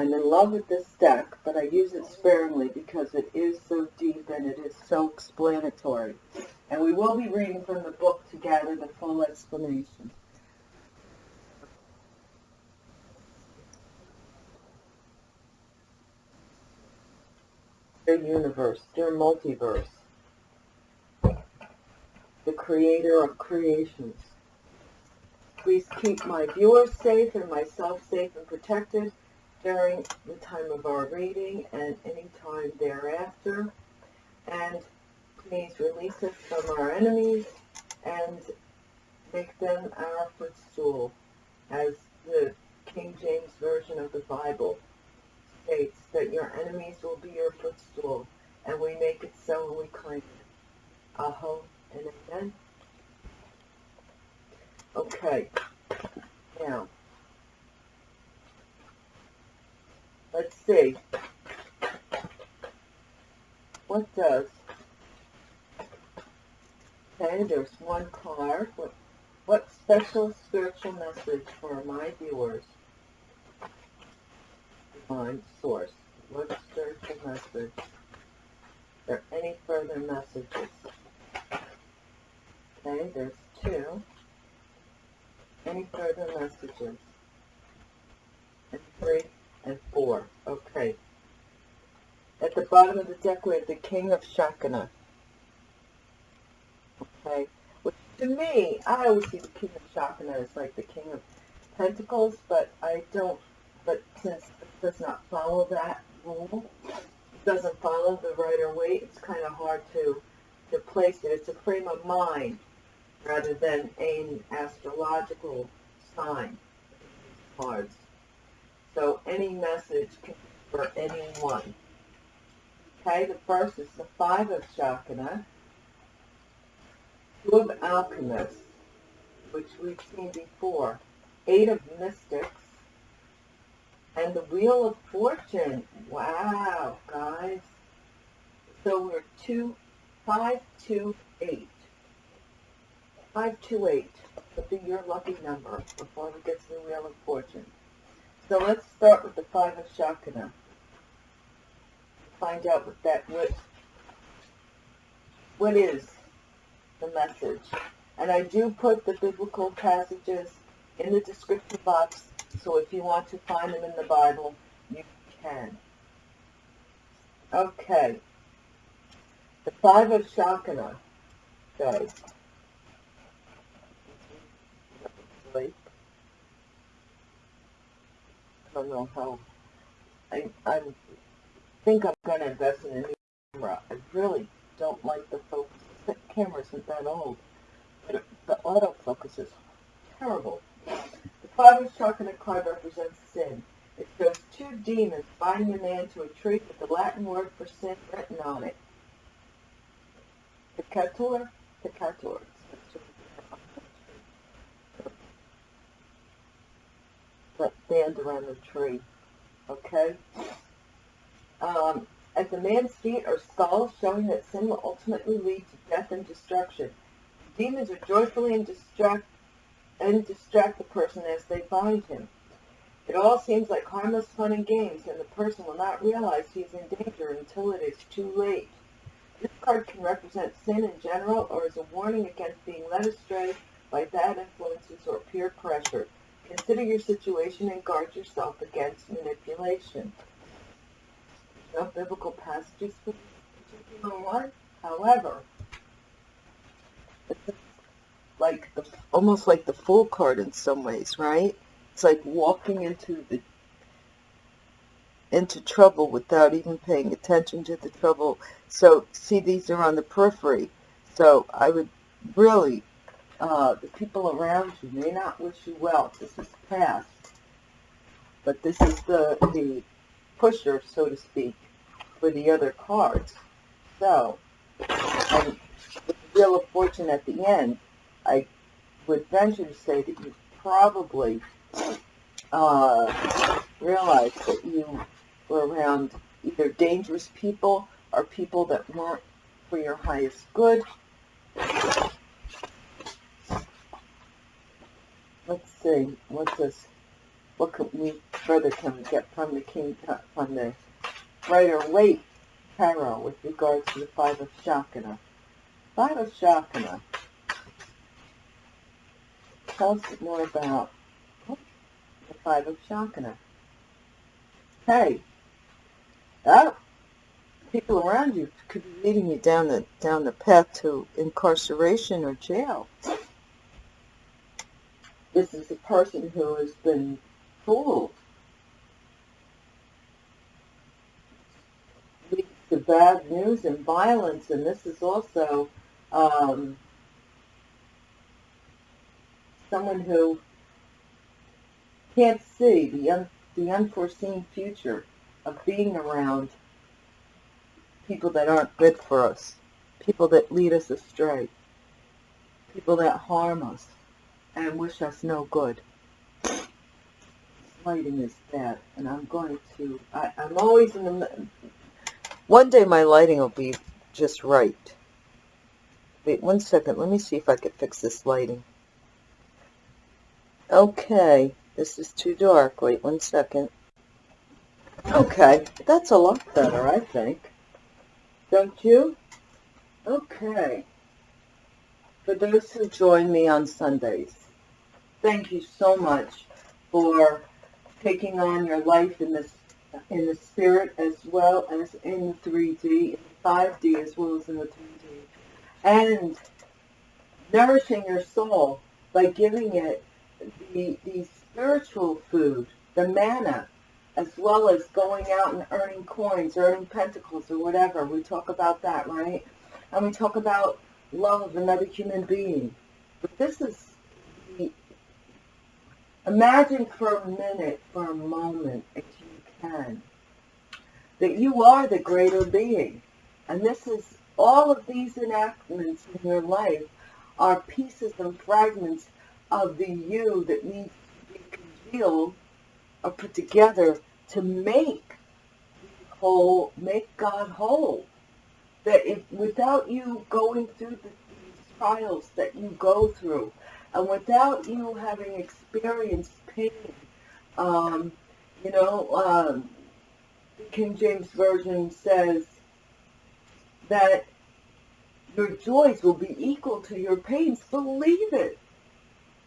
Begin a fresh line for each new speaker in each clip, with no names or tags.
I'm in love with this deck, but I use it sparingly because it is so deep and it is so explanatory. And we will be reading from the book to gather the full explanation. Dear universe, dear multiverse, the creator of creations, please keep my viewers safe and myself safe and protected during the time of our reading and any time thereafter. And please release us from our enemies and make them our footstool, as the King James Version of the Bible states that your enemies will be your footstool, and we make it so and we claim it. Aho and amen. Okay, now, let's see. What does? Okay, there's one card. What, what special spiritual message for my viewers? Divine source. What spiritual message? Are there any further messages? Okay, there's two. Any further messages? And three and four. Okay. At the bottom of the deck we have the King of Shakana. Okay. Which to me, I always see the King of Shakana as like the King of Pentacles, but I don't, but since it does not follow that rule, it doesn't follow the Rider Waite, it's kind of hard to, to place it. It's a frame of mind rather than an astrological sign cards. So any message for anyone. Okay, the first is the Five of Shakana, Two of Alchemists, which we've seen before, Eight of Mystics, and the Wheel of Fortune. Wow, guys. So we're two, five, two, eight. 528 would be your lucky number before we get to the Wheel of Fortune. So let's start with the Five of Shakana. Find out what that, what, what is the message. And I do put the biblical passages in the description box, so if you want to find them in the Bible, you can. Okay. The Five of Shakana, guys. sleep. I don't know how. I I think I'm going to invest in a new camera. I really don't like the focus. The camera isn't that old. But the autofocus is terrible. The five of Shakana card represents sin. It shows two demons binding a man to a tree with the Latin word for sin written on it. Picator, picator. that band around the tree. Okay? Um, at the man's feet are skulls showing that sin will ultimately lead to death and destruction. Demons are joyfully and distract and distract the person as they bind him. It all seems like harmless fun and games, and the person will not realize he is in danger until it is too late. This card can represent sin in general or as a warning against being led astray by bad influences or peer pressure. Consider your situation and guard yourself against manipulation. enough biblical passages for this particular one. However, like the, almost like the fool card in some ways, right? It's like walking into the into trouble without even paying attention to the trouble. So, see, these are on the periphery. So, I would really, uh, the people around you may not wish you well. This is past. But this is the, the pusher, so to speak, for the other cards. So, and the Wheel of Fortune at the end, I would venture to say that you probably uh, realized that you were around either dangerous people or people that weren't for your highest good. Let's see, what's this? What can we further can we get from the king uh, from the Rider Waite tarot with regards to the five of Shakana? Five of Shakana. Tell us more about the five of Shakana. Hey, that people around you could be leading you down the down the path to incarceration or jail. This is a person who has been fooled. Leads to bad news and violence, and this is also um, someone who can't see the un, the unforeseen future of being around people that aren't good for us, people that lead us astray, people that harm us and wish us no good. Lighting is bad, and I'm going to, I, I'm always in the, one day my lighting will be just right. Wait one second, let me see if I can fix this lighting. Okay, this is too dark. Wait one second. Okay, that's a lot better, I think. Don't you? Okay. For those who join me on Sundays, thank you so much for taking on your life in this in the spirit as well as in the 3D, in the 5D as well as in the 3D. And nourishing your soul by giving it the, the spiritual food, the manna, as well as going out and earning coins, earning pentacles or whatever. We talk about that, right? And we talk about love of another human being. But this is imagine for a minute, for a moment, if you can, that you are the greater being. And this is, all of these enactments in your life are pieces and fragments of the you that needs to be congealed or put together to make whole, make God whole. That if without you going through the trials that you go through, and without you having experienced pain, um, you know, um, the King James Version says that your joys will be equal to your pains. Believe it.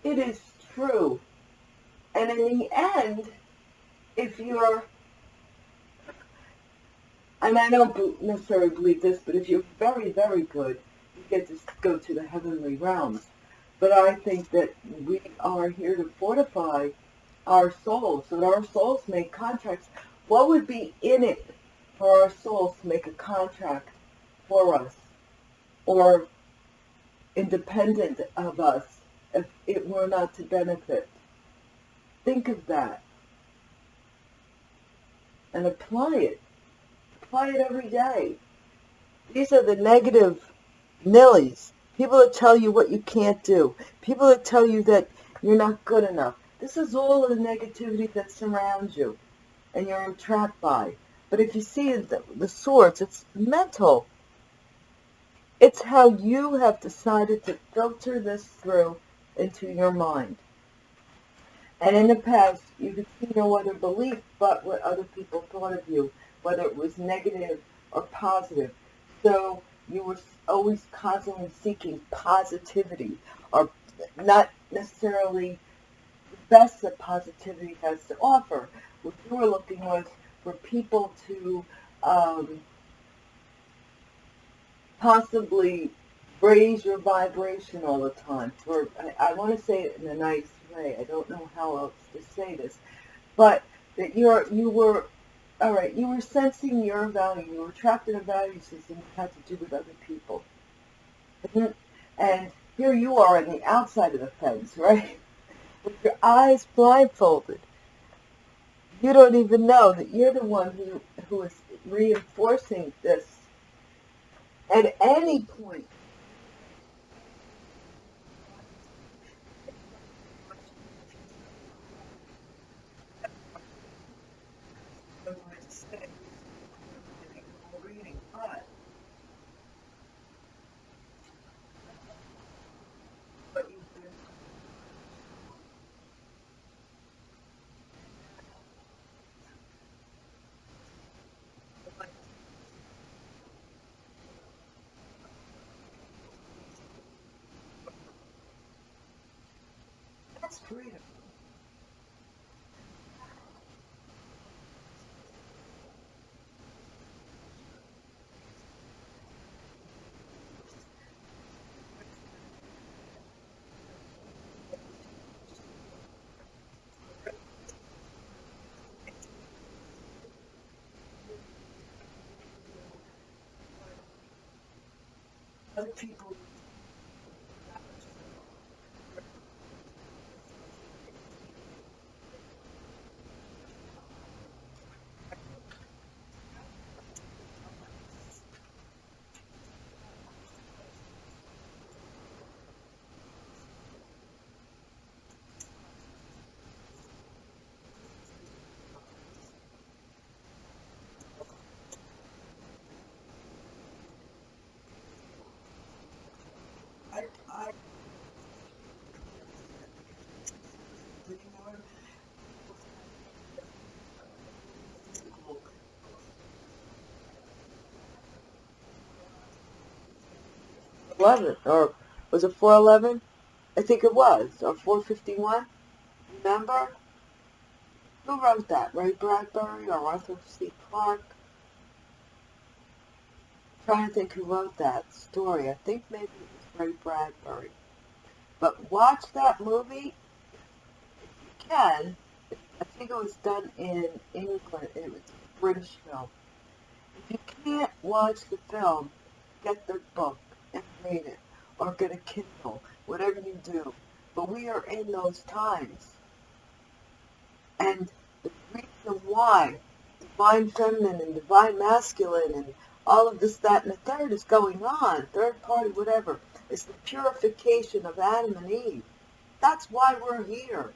It is true. And in the end, if you're, mean, I don't necessarily believe this, but if you're very, very good, you get to go to the heavenly realms. But I think that we are here to fortify our souls, so that our souls make contracts. What would be in it for our souls to make a contract for us or independent of us if it were not to benefit? Think of that and apply it. Apply it every day. These are the negative nillies. People that tell you what you can't do. People that tell you that you're not good enough. This is all of the negativity that surrounds you and you're entrapped by. But if you see the, the swords, it's mental. It's how you have decided to filter this through into your mind. And in the past, you could see no other belief but what other people thought of you, whether it was negative or positive. So you were always constantly seeking positivity, or not necessarily the best that positivity has to offer. What you were looking was for people to um, possibly raise your vibration all the time. For I, I want to say it in a nice way. I don't know how else to say this, but that you're you were all right. You were sensing your value. You were trapped in a value system that had to do with other people, and here you are on the outside of the fence, right? With your eyes blindfolded. You don't even know that you're the one who who is reinforcing this at any point freedom. Other people 11, or was it 411? I think it was, or 451. Remember? Who wrote that? Ray Bradbury or Arthur C. Clarke? Trying to think who wrote that story. I think maybe it was Ray Bradbury. But watch that movie if you can. I think it was done in England. It was a British film. If you can't watch the film, get the book it. Or get a Kindle, whatever you do. But we are in those times. And the reason why divine feminine and divine masculine and all of this, that, and the third is going on, third party, whatever. It's the purification of Adam and Eve. That's why we're here.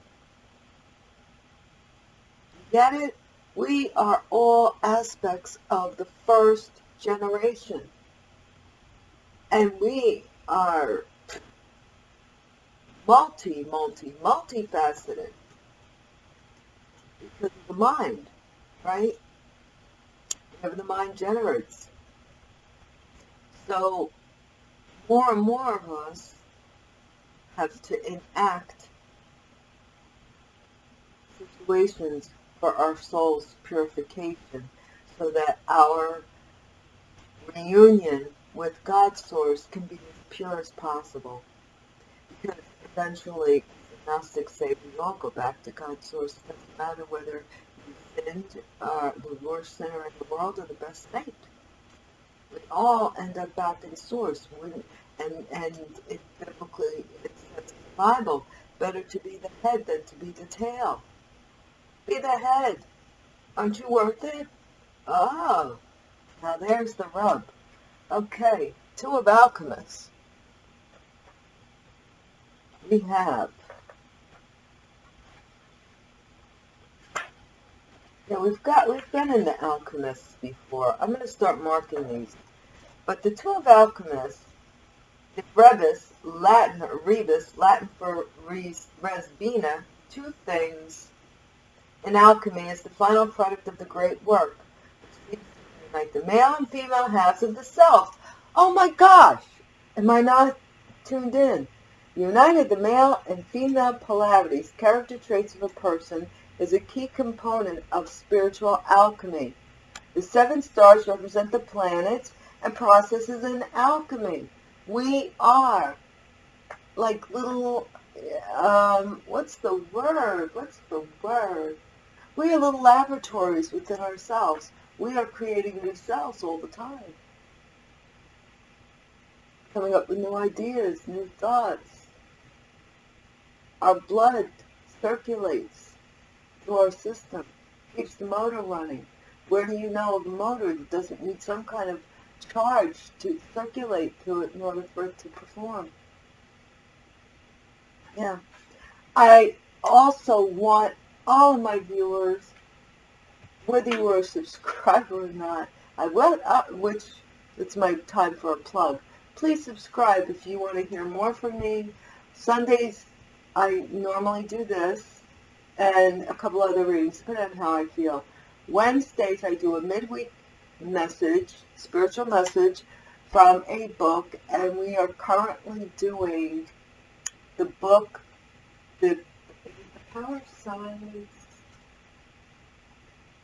Get it? We are all aspects of the first generation. And we are multi, multi, multifaceted because of the mind, right? Whatever the mind generates. So more and more of us have to enact situations for our soul's purification so that our reunion with God's source can be as pure as possible. Because eventually, the Gnostics say we all go back to God's source. It doesn't matter whether you sinned, uh, the worst sinner in the world, or the best saint we all end up back in source. and and it biblically it says in the Bible, better to be the head than to be the tail. Be the head. Aren't you worth it? Oh, now there's the rub. Okay, two of alchemists. We have Yeah, we've got we've been in the alchemists before. I'm going to start marking these. But the two of alchemists, the Rebis, Latin Rebis, Latin for res, res bina, two things in alchemy is the final product of the great work. Like the male and female halves of the self. Oh my gosh! Am I not tuned in? United the male and female polarities, character traits of a person, is a key component of spiritual alchemy. The seven stars represent the planets and processes in alchemy. We are like little, um, what's the word? What's the word? We are little laboratories within ourselves. We are creating new cells all the time. Coming up with new ideas, new thoughts. Our blood circulates through our system, keeps the motor running. Where do you know of a motor that doesn't need some kind of charge to circulate through it in order for it to perform? Yeah. I also want all of my viewers, whether you are a subscriber or not, I will, uh, which it's my time for a plug. Please subscribe if you want to hear more from me. Sundays, I normally do this and a couple other readings, depending on how I feel. Wednesdays, I do a midweek message, spiritual message from a book, and we are currently doing the book, the, the Power Signs.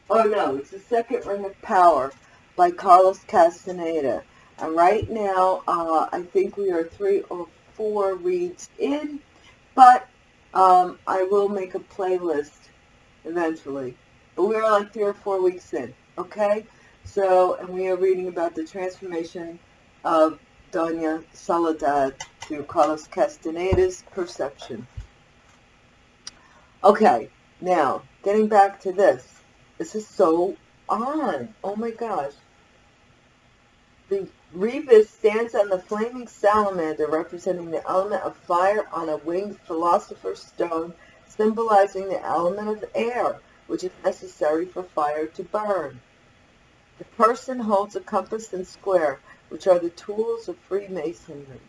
Oh no, it's the Second Ring of Power by Carlos Castaneda. And right now, uh, I think we are three or four reads in, but um, I will make a playlist eventually. But we are like three or four weeks in, okay? So, and we are reading about the transformation of Doña Soledad through Carlos Castaneda's perception. Okay, now, getting back to this. This is so on. Oh my gosh. The Rebis stands on the flaming salamander representing the element of fire on a winged philosopher's stone symbolizing the element of air which is necessary for fire to burn. The person holds a compass and square which are the tools of Freemasonry.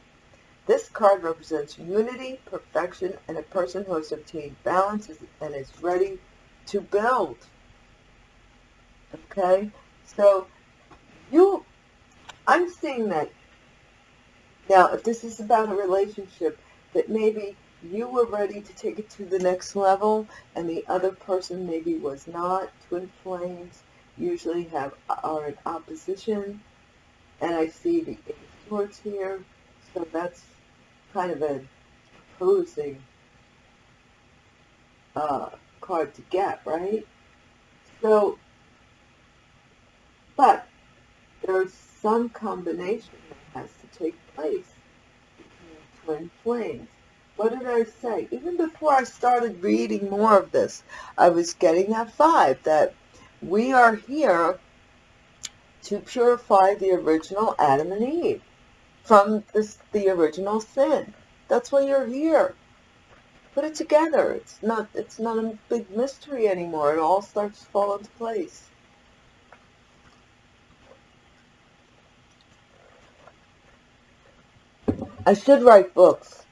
This card represents unity, perfection, and a person who has obtained balance and is ready to build. Okay? So, you, I'm seeing that. Now, if this is about a relationship, that maybe you were ready to take it to the next level and the other person maybe was not. Twin flames usually have are in opposition and I see the swords here, so that's kind of an opposing uh, card to get, right? So, but there's some combination that has to take place between twin flames. What did I say? Even before I started reading more of this, I was getting that vibe that we are here to purify the original Adam and Eve from this, the original sin. That's why you're here. Put it together. It's not, it's not a big mystery anymore. It all starts to fall into place. I should write books.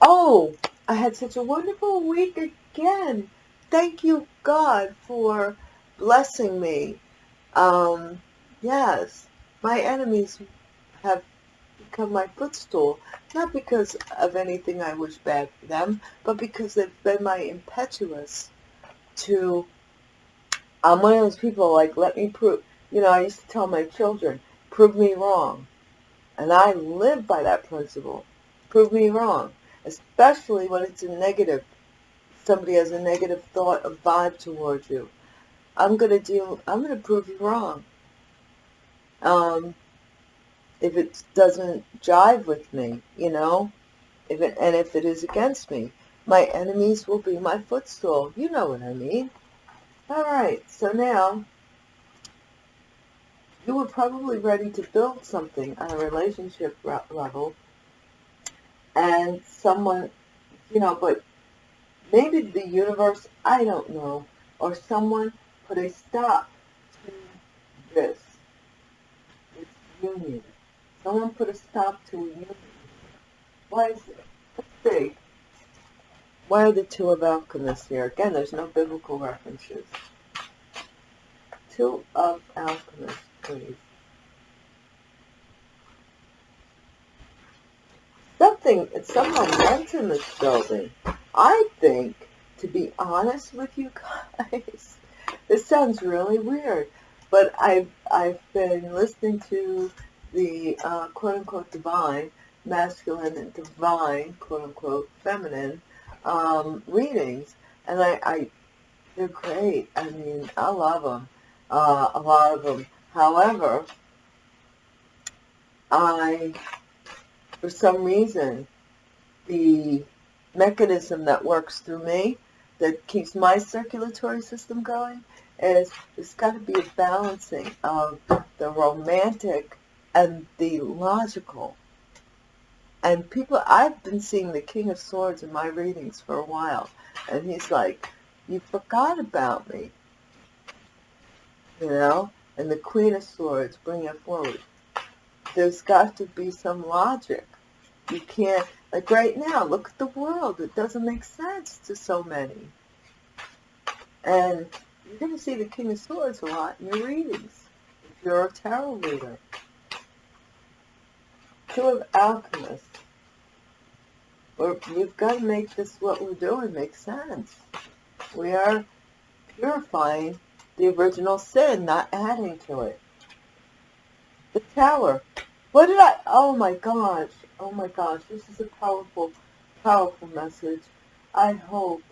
Oh, I had such a wonderful week again. Thank you, God, for blessing me. Um, Yes, my enemies have become my footstool, not because of anything I wish bad for them, but because they've been my impetuous to, I'm one of those people like, let me prove, you know, I used to tell my children, prove me wrong. And I live by that principle. Prove me wrong. Especially when it's a negative. Somebody has a negative thought, a vibe towards you. I'm going to do, I'm going to prove you wrong um, if it doesn't jive with me, you know, if it, and if it is against me. My enemies will be my footstool. You know what I mean. All right, so now you were probably ready to build something on a relationship level and someone, you know, but maybe the universe, I don't know, or someone put a stop to this It's union. Someone put a stop to a union. Why is it? Let's see. Why are the two of alchemists here? Again, there's no biblical references. Two of alchemists, Something, someone went in this building. I think, to be honest with you guys, this sounds really weird, but I've, I've been listening to the uh, quote-unquote divine, masculine and divine, quote-unquote feminine, um, readings, and I, I, they're great. I mean, I love them, uh, a lot of them. However, I, for some reason, the mechanism that works through me, that keeps my circulatory system going, is there's got to be a balancing of the romantic and the logical. And people, I've been seeing the King of Swords in my readings for a while, and he's like, you forgot about me, you know? And the Queen of Swords, bring it forward. There's got to be some logic. You can't, like right now, look at the world. It doesn't make sense to so many. And you're going to see the King of Swords a lot in your readings, if you're a tarot reader. Two of Alchemists. We're, we've got to make this, what we're doing, make sense. We are purifying the original sin, not adding to it. The Tower. What did I, oh my gosh, oh my gosh, this is a powerful, powerful message. I hope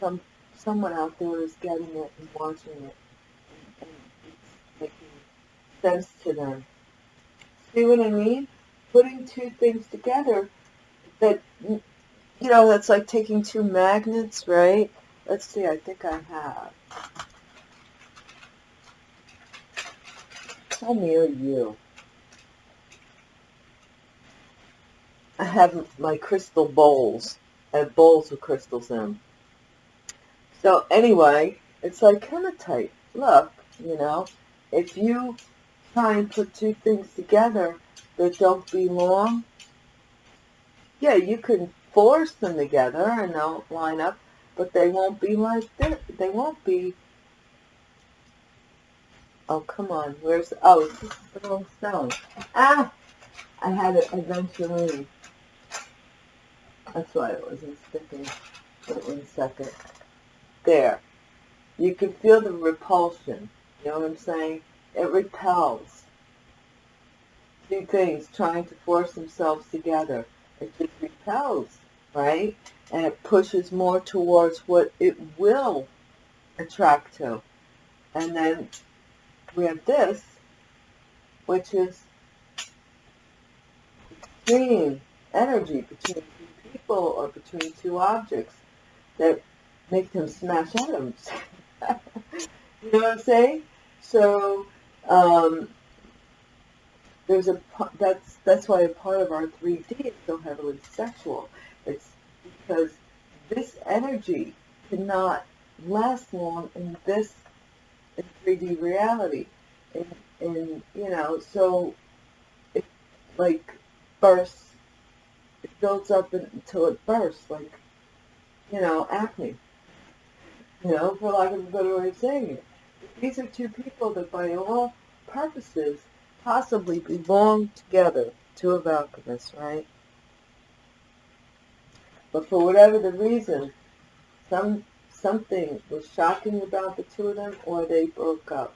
some someone out there is getting it and watching it and, it's making sense to them. See what I mean? Putting two things together that, you know, that's like taking two magnets, right? Let's see, I think I have. Me or you. I have my crystal bowls. I have bowls with crystals in. So anyway, it's like hematite. Look, you know, if you try and put two things together that don't belong, yeah, you can force them together and they'll line up, but they won't be like this. They won't be. Oh, come on. Where's, oh, it's just a little stone. Ah! I had it eventually. That's why it wasn't sticking. Wait one second there. You can feel the repulsion. You know what I'm saying? It repels. Two things trying to force themselves together. It just repels, right? And it pushes more towards what it will attract to. And then we have this, which is extreme energy between two people or between two objects that make them smash atoms. you know what I'm saying? So um, there's a that's that's why a part of our 3D is so heavily sexual. It's because this energy cannot last long in this in 3D reality. And, and you know, so it like bursts, it builds up until it bursts, like, you know, acne you know, for lack of a better way of saying it. These are two people that by all purposes possibly belong together, two of alchemists, right? But for whatever the reason, some something was shocking about the two of them or they broke up.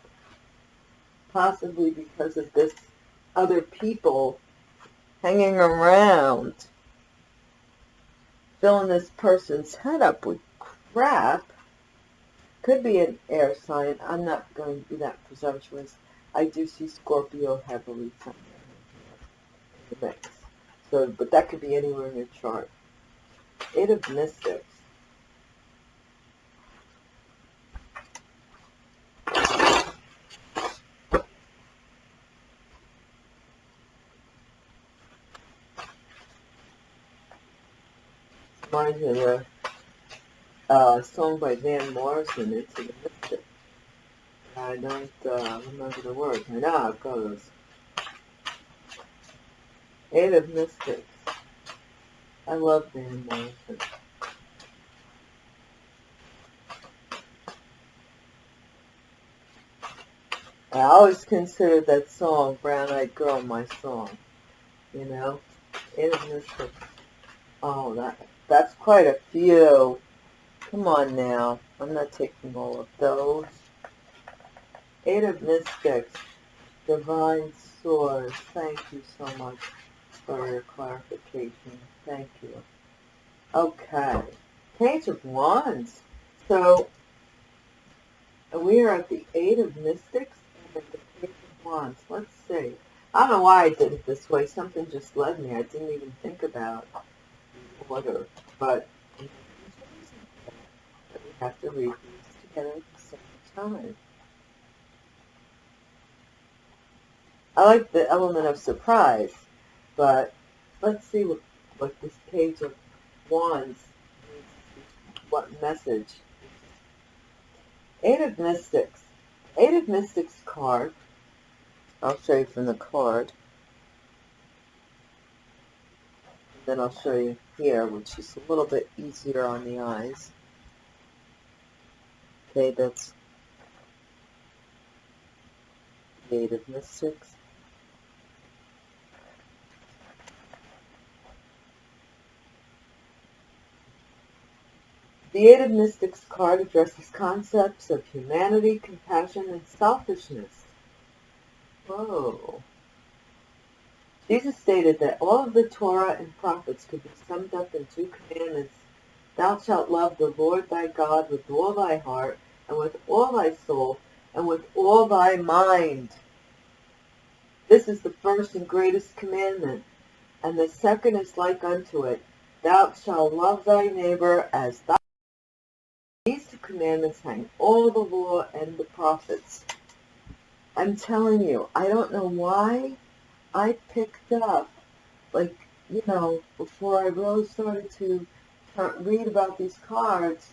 Possibly because of this other people hanging around filling this person's head up with crap could be an air sign. I'm not going to be that presumptuous. I do see Scorpio heavily somewhere in the mix. So, but that could be anywhere in your chart. Eight of Mystics. Reminds me of the uh, song by Van Morrison, It's a Mystic. I don't uh, remember the words. I know it goes. Eight of Mystics. I love Van Morrison. I always considered that song, Brown Eyed Girl, my song. You know? Eight of Mystics. Oh, that that's quite a few. Come on now. I'm not taking all of those. Eight of Mystics, Divine Source. Thank you so much for your clarification. Thank you. Okay. Page of Wands. So, we are at the Eight of Mystics and the Page of Wands. Let's see. I don't know why I did it this way. Something just led me. I didn't even think about order. But we have to read these together at the same time. I like the element of surprise, but let's see what, what this page of wands what message. Eight of Mystics. Eight of Mystics card. I'll show you from the card. Then I'll show you here, which is a little bit easier on the eyes. Okay, that's of Mystics. Of Mystics card addresses concepts of humanity, compassion, and selfishness. Whoa. Jesus stated that all of the Torah and prophets could be summed up in two commandments. Thou shalt love the Lord thy God with all thy heart, and with all thy soul, and with all thy mind. This is the first and greatest commandment, and the second is like unto it. Thou shalt love thy neighbor as thy these two commandments hang all the law and the prophets. I'm telling you, I don't know why I picked up, like, you know, before I really started to read about these cards,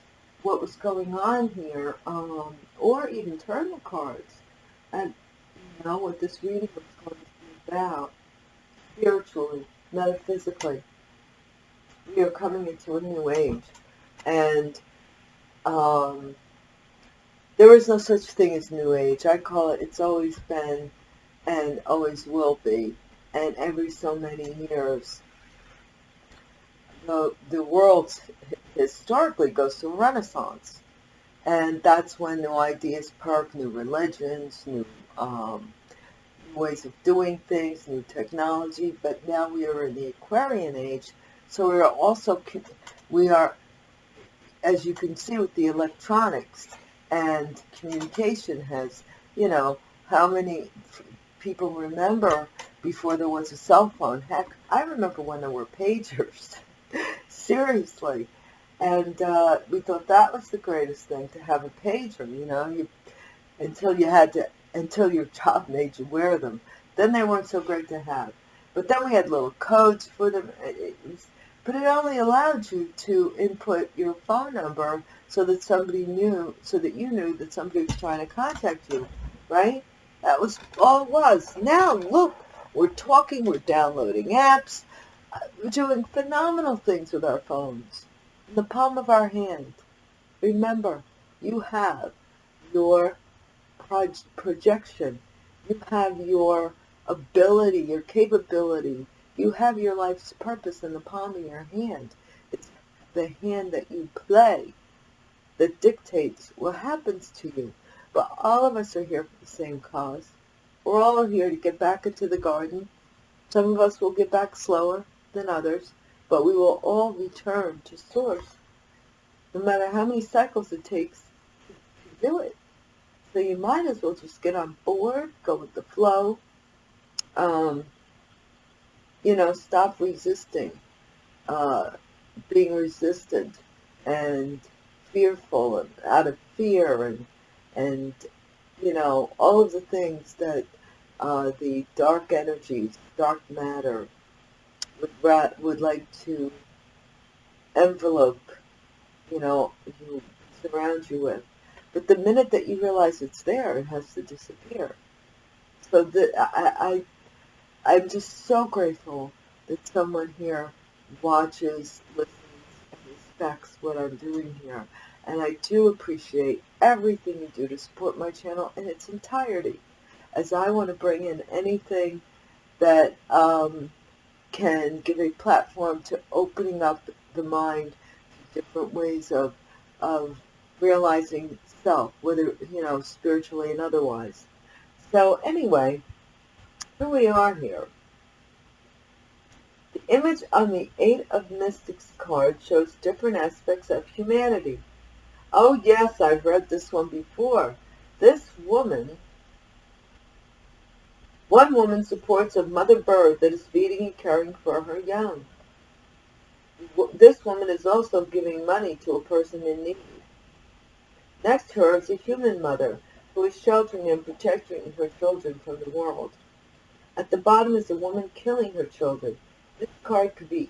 what was going on here, um, or even turn the cards, and, you know, what this reading was going to be about, spiritually, metaphysically. We are coming into a new age, and um, there is no such thing as New Age. I call it, it's always been and always will be. And every so many years, the, the world historically goes through renaissance. And that's when new ideas perk, new religions, new um, ways of doing things, new technology. But now we are in the Aquarian age, so we are also, we are as you can see with the electronics and communication has, you know, how many people remember before there was a cell phone. Heck, I remember when there were pagers. Seriously. And uh, we thought that was the greatest thing, to have a pager, you know, you, until you had to, until your job made you wear them. Then they weren't so great to have. But then we had little codes for them. It was, but it only allowed you to input your phone number so that somebody knew, so that you knew that somebody was trying to contact you, right? That was all it was. Now, look, we're talking, we're downloading apps, uh, we're doing phenomenal things with our phones in the palm of our hand. Remember, you have your projection, you have your ability, your capability you have your life's purpose in the palm of your hand. It's the hand that you play that dictates what happens to you. But all of us are here for the same cause. We're all here to get back into the garden. Some of us will get back slower than others, but we will all return to source, no matter how many cycles it takes to do it. So you might as well just get on board, go with the flow, um, you know, stop resisting, uh, being resistant and fearful and out of fear and, and, you know, all of the things that uh, the dark energies, dark matter would, would like to envelope, you know, you surround you with. But the minute that you realize it's there, it has to disappear. So that I, I'm just so grateful that someone here watches, listens, and respects what I'm doing here. And I do appreciate everything you do to support my channel in its entirety, as I want to bring in anything that um, can give a platform to opening up the mind to different ways of, of realizing self, whether, you know, spiritually and otherwise. So anyway, here we are here. The image on the Eight of Mystics card shows different aspects of humanity. Oh yes, I've read this one before. This woman, one woman supports a mother bird that is feeding and caring for her young. This woman is also giving money to a person in need. Next to her is a human mother who is sheltering and protecting her children from the world. At the bottom is a woman killing her children. This card could be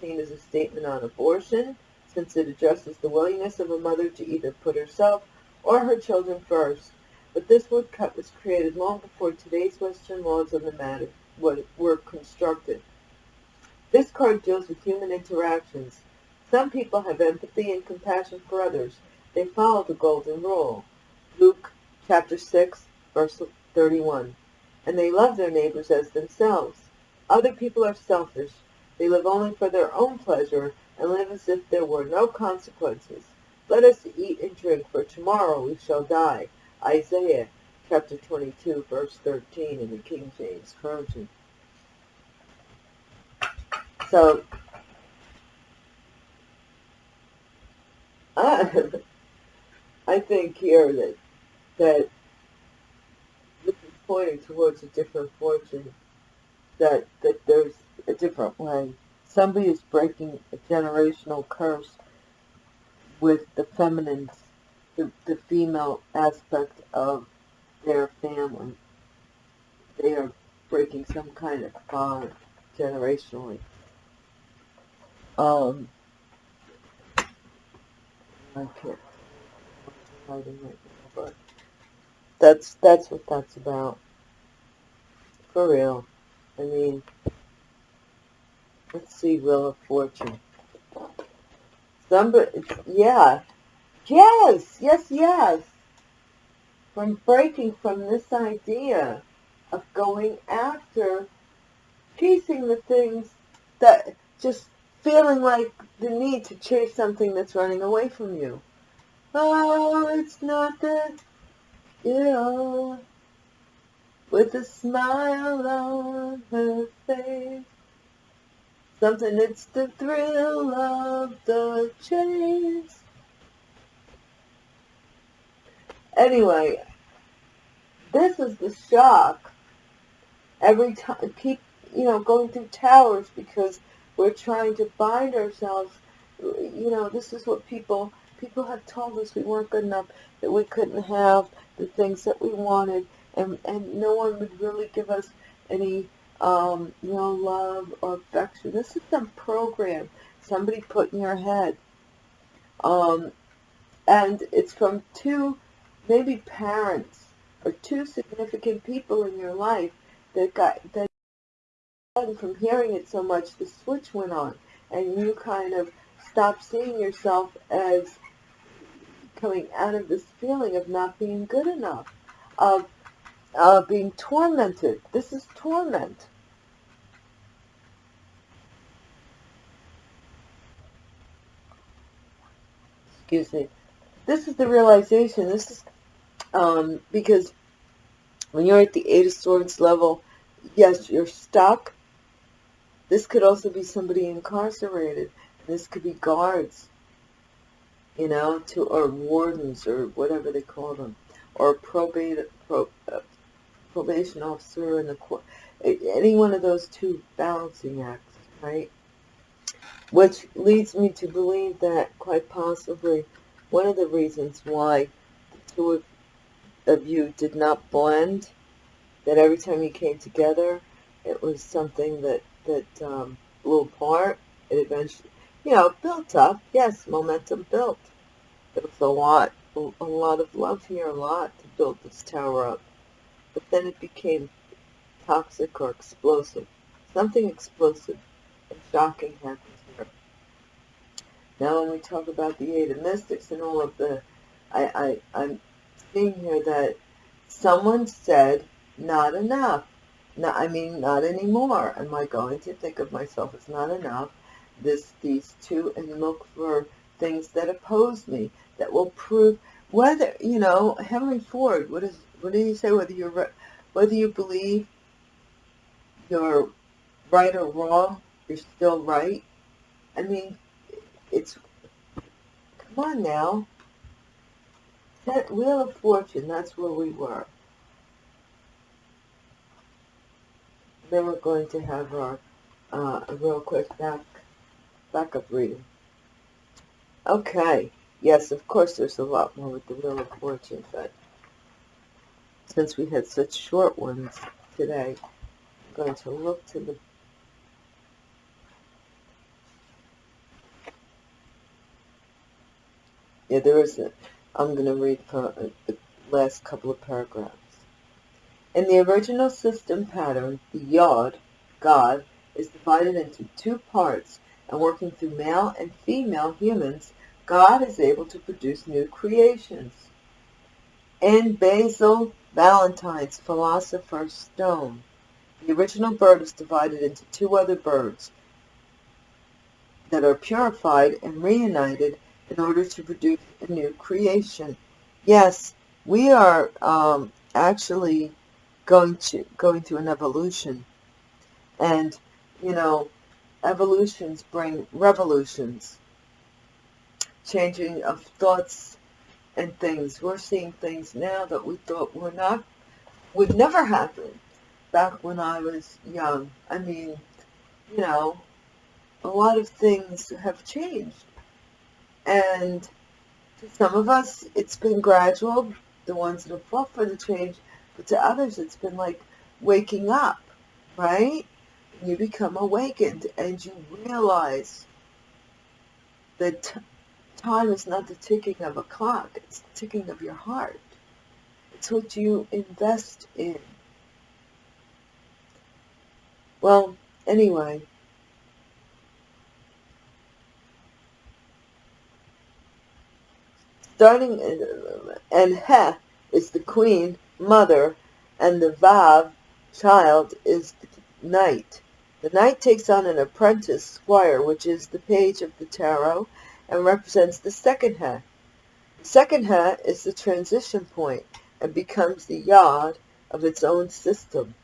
seen as a statement on abortion, since it addresses the willingness of a mother to either put herself or her children first. But this woodcut was created long before today's Western laws on the matter were constructed. This card deals with human interactions. Some people have empathy and compassion for others. They follow the golden rule. Luke chapter 6, verse 31. And they love their neighbors as themselves. Other people are selfish. They live only for their own pleasure and live as if there were no consequences. Let us eat and drink, for tomorrow we shall die. Isaiah chapter 22, verse 13 in the King James Version. So, I I think here that that this is pointing towards a different fortune, that that there's a different way. Somebody is breaking a generational curse with the feminine, the, the female aspect of their family. They are breaking some kind of bond generationally. Um, but that's that's what that's about. For real. I mean, let's see, Wheel of Fortune. Somebody, yeah, yes, yes, yes. From breaking from this idea of going after chasing the things that just feeling like the need to chase something that's running away from you. Oh, it's not that, you know, with a smile on her face. Something it's the thrill of the chase. Anyway, this is the shock. Every time, keep, you know, going through towers because we're trying to bind ourselves. You know, this is what people, people have told us we weren't good enough, that we couldn't have the things that we wanted, and, and no one would really give us any um, you know, love or affection. This is some program somebody put in your head. Um, and it's from two, maybe parents or two significant people in your life that got, that from hearing it so much, the switch went on and you kind of stopped seeing yourself as coming out of this feeling of not being good enough, of uh, being tormented. This is torment. Excuse me. This is the realization. This is um, because when you're at the Eight of Swords level, yes, you're stuck. This could also be somebody incarcerated. This could be guards, you know, to or wardens or whatever they call them, or probate, pro, uh, probation officer in the court, any one of those two balancing acts, right? Which leads me to believe that quite possibly one of the reasons why the two of, of you did not blend, that every time you came together, it was something that, that um, blew apart. It eventually, you know, built up. Yes, momentum built. There was a lot, a lot of love here, a lot to build this tower up but then it became toxic or explosive. Something explosive and shocking happens here. Now when we talk about the Eight of Mystics and all of the, I, I, I'm seeing here that someone said, not enough. No, I mean, not anymore. Am I going to think of myself as not enough? This, these two, and look for things that oppose me, that will prove, whether you know Henry Ford, what is what did he say? Whether you're whether you believe you're right or wrong, you're still right. I mean, it's come on now. That Wheel of Fortune, that's where we were. Then we're going to have our uh, a real quick back backup reading. Okay. Yes, of course there's a lot more with the Wheel of Fortune, but since we had such short ones today, I'm going to look to the Yeah, there is a, I'm going to read uh, the last couple of paragraphs. In the original system pattern, the yod, God, is divided into two parts, and working through male and female humans, God is able to produce new creations. In Basil Valentine's Philosopher's Stone, the original bird is divided into two other birds that are purified and reunited in order to produce a new creation. Yes, we are um, actually going to going through an evolution, and you know, evolutions bring revolutions changing of thoughts and things. We're seeing things now that we thought were not, would never happen back when I was young. I mean, you know, a lot of things have changed. And to some of us, it's been gradual, the ones that have fought for the change, but to others, it's been like waking up, right? You become awakened and you realize that Time is not the ticking of a clock, it's the ticking of your heart. It's what you invest in. Well, anyway, starting, and Heh is the queen, mother, and the Vav, child, is the knight. The knight takes on an apprentice squire, which is the page of the tarot, and represents the second ha. The second ha is the transition point and becomes the yod of its own system.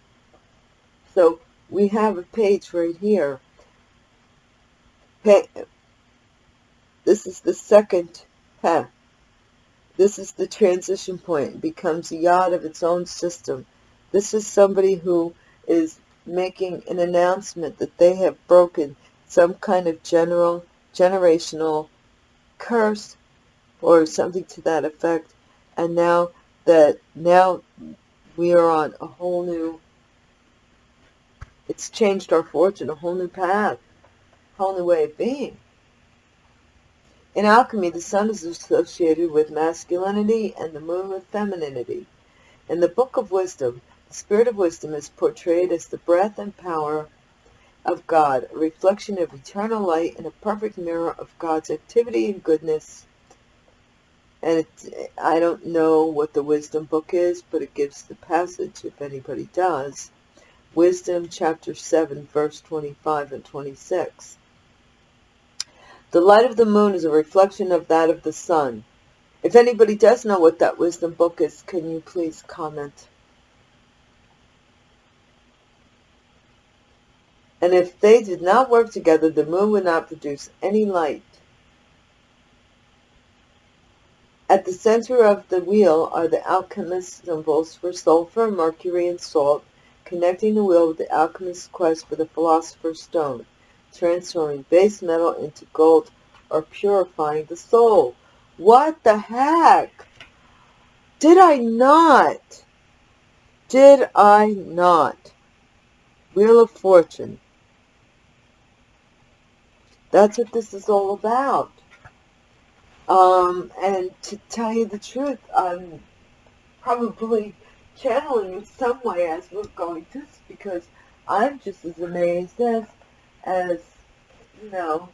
So we have a page right here. This is the second ha. This is the transition point. It becomes a yod of its own system. This is somebody who is making an announcement that they have broken some kind of general, generational curse or something to that effect. And now that now we are on a whole new, it's changed our fortune, a whole new path, a whole new way of being. In alchemy, the sun is associated with masculinity and the moon with femininity. In the Book of Wisdom, the spirit of wisdom is portrayed as the breath and power of God, a reflection of eternal light and a perfect mirror of God's activity and goodness. And it, I don't know what the wisdom book is, but it gives the passage, if anybody does. Wisdom chapter 7, verse 25 and 26. The light of the moon is a reflection of that of the sun. If anybody does know what that wisdom book is, can you please comment? And if they did not work together, the moon would not produce any light. At the center of the wheel are the alchemist's symbols for sulfur, mercury, and salt, connecting the wheel with the alchemist's quest for the philosopher's stone, transforming base metal into gold or purifying the soul. What the heck? Did I not? Did I not? Wheel of Fortune. That's what this is all about. Um, and to tell you the truth, I'm probably channeling in some way as we're going through this because I'm just as amazed as, as, you know,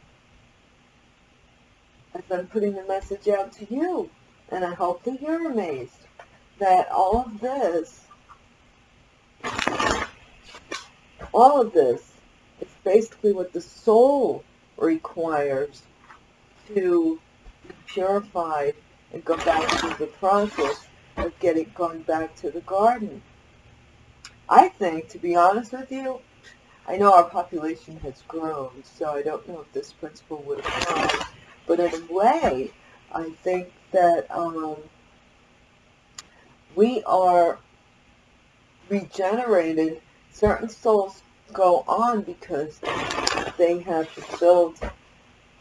as I'm putting the message out to you. And I hope that you're amazed that all of this, all of this is basically what the soul requires to be purified and go back through the process of getting going back to the garden. I think, to be honest with you, I know our population has grown, so I don't know if this principle would apply. But in a way, I think that um, we are regenerated. Certain souls go on because they have fulfilled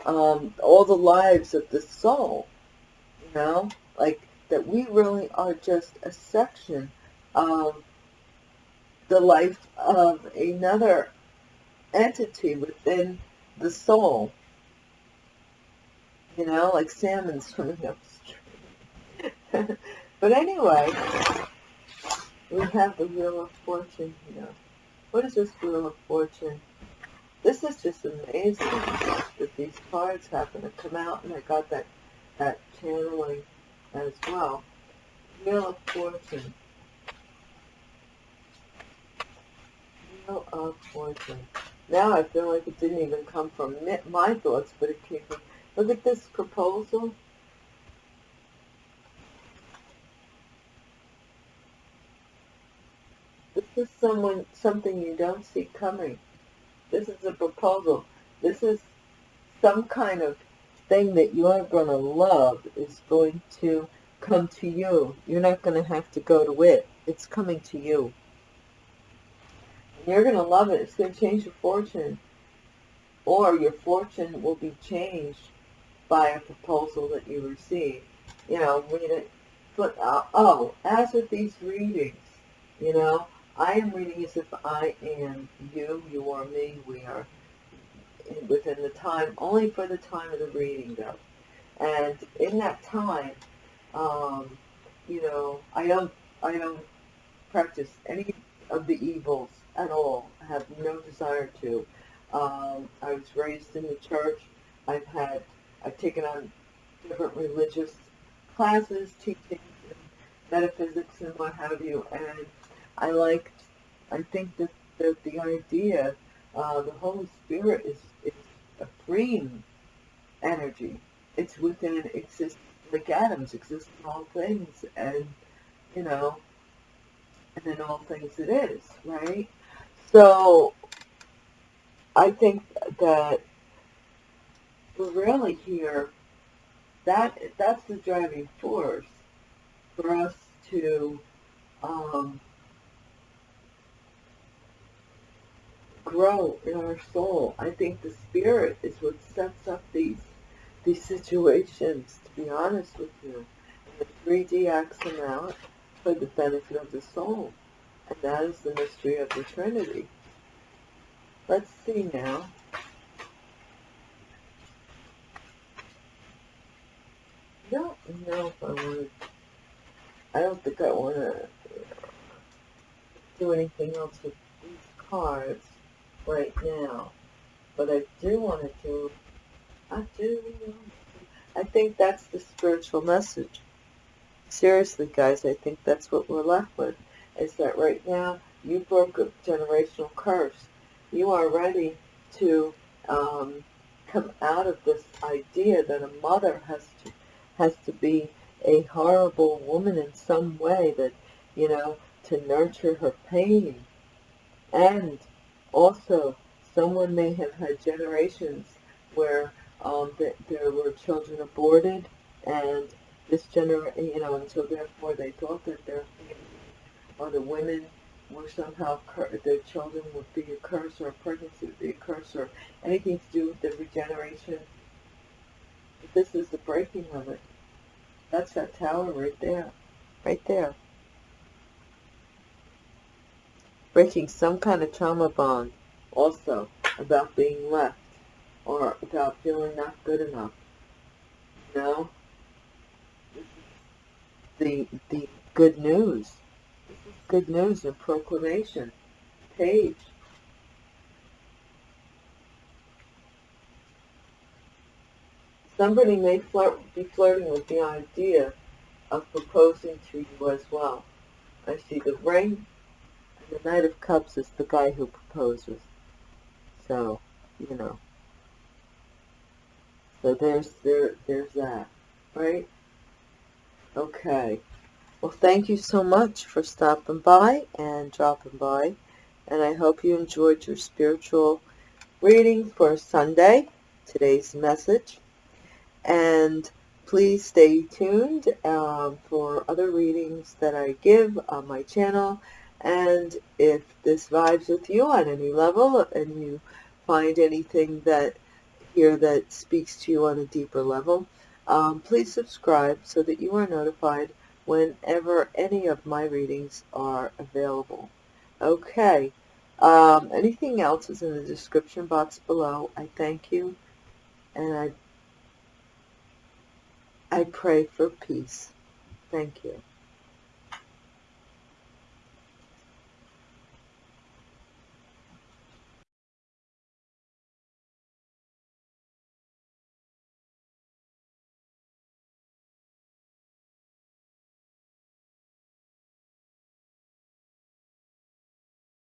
um, all the lives of the soul. You know, like that we really are just a section of the life of another entity within the soul. You know, like salmon swimming upstream. but anyway, we have the Wheel of Fortune here. What is this Wheel of Fortune? This is just amazing that these cards happen to come out, and I got that, that channeling as well. Wheel of Fortune. Wheel of Fortune. Now I feel like it didn't even come from my thoughts, but it came from, look at this proposal. This is someone, something you don't see coming. This is a proposal. This is some kind of thing that you're going to love is going to come to you. You're not going to have to go to it. It's coming to you. You're going to love it. It's going to change your fortune. Or your fortune will be changed by a proposal that you receive. You know, read it. But, uh, oh, as with these readings, you know, I am reading as if I am you, you are me, we are within the time, only for the time of the reading though. And in that time, um, you know, I don't, I don't practice any of the evils at all. I have no desire to. Um, I was raised in the church. I've had, I've taken on different religious classes, teaching metaphysics and what have you, and I liked, I think that, that the idea, uh, the Holy Spirit is, is a freeing energy. It's within, exists like atoms, exist in all things, and, you know, and in all things it is, right? So I think that we're really here, that that's the driving force for us to um, grow in our soul. I think the spirit is what sets up these these situations, to be honest with you. And the 3D acts them out for the benefit of the soul. And that is the mystery of the Trinity. Let's see now. I don't know if I want to, I don't think I want to do anything else with these cards right now. But I do want to do, I do, I think that's the spiritual message. Seriously, guys, I think that's what we're left with is that right now you broke a generational curse. You are ready to um, come out of this idea that a mother has to has to be a horrible woman in some way that you know to nurture her pain and also someone may have had generations where um, th there were children aborted and this generation you know and so therefore they thought that their or the women were somehow, their children would be a curse or a pregnancy would be a curse or anything to do with the regeneration. But this is the breaking of it. That's that tower right there. Right there. Breaking some kind of trauma bond also about being left or about feeling not good enough. You know? The, the good news good news and proclamation page. Somebody may flirt, be flirting with the idea of proposing to you as well. I see the ring, the Knight of Cups is the guy who proposes. So, you know. So there's there there's that, right? Okay. Well, thank you so much for stopping by and dropping by. And I hope you enjoyed your spiritual reading for Sunday, today's message. And please stay tuned um, for other readings that I give on my channel. And if this vibes with you on any level and you find anything that here that speaks to you on a deeper level, um, please subscribe so that you are notified whenever any of my readings are available. Okay, um, anything else is in the description box below. I thank you and I, I pray for peace. Thank you.